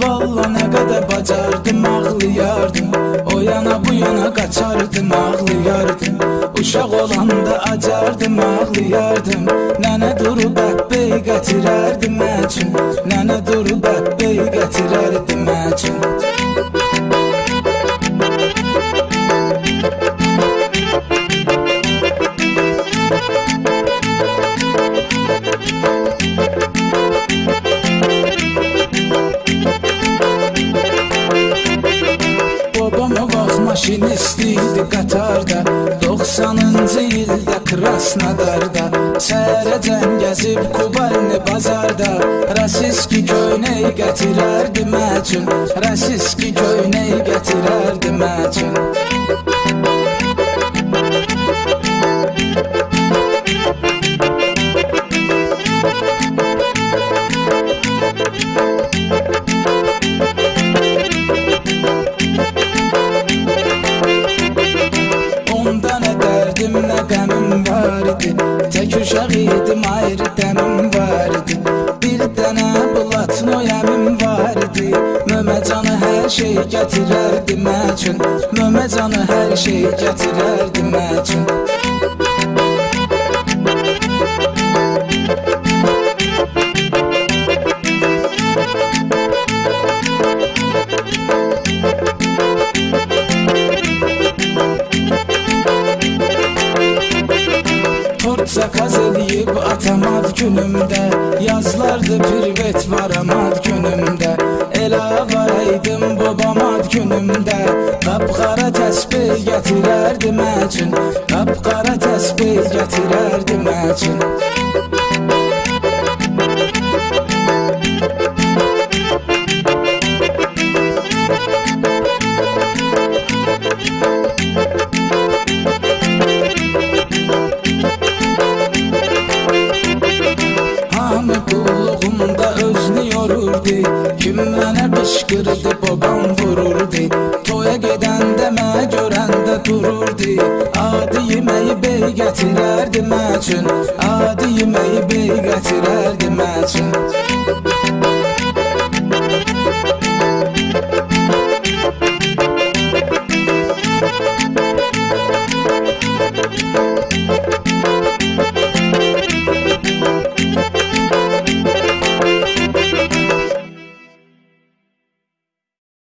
Valla nə qədər bacardım ağlayardım. O yana bu yana qaçardım ağlayardım. Uşaq olanda acardım ağlayardım. Nənə durub əbbey gətirərdi məçün Nənə durub əbbey gətirərdi məçün idi qatarda 90-cı ildə Krasnodarda Səhərəcən gəzib Kubalni bazarda Rasiski köynək gətirərdi məçün Rasiski köynək gətirərdi məçün Onda dərdim, nə qəmim var idi Tək uşaq idim, ayrı dəmim var idi Bir dənə bulatno yəmim var idi Möməcanı hər şey gətirərdi məçün Möməcanı hər şey gətirərdi məçün Tort zakaz eləyib atamad günümdə Yazlardı privet varamad günümdə Elə varaydım babamad günümdə Qapqara təsbih gətirərdi məçün Qapqara təsbih gətirərdi məçün Hamı yorurdu Kim mənə qışqırdı babam vururdu. Toya gedəndə mə görəndə dururdu. Adi yeməyi bey gətirərdi məçün Adi yeməyi bey gətirərdi məçün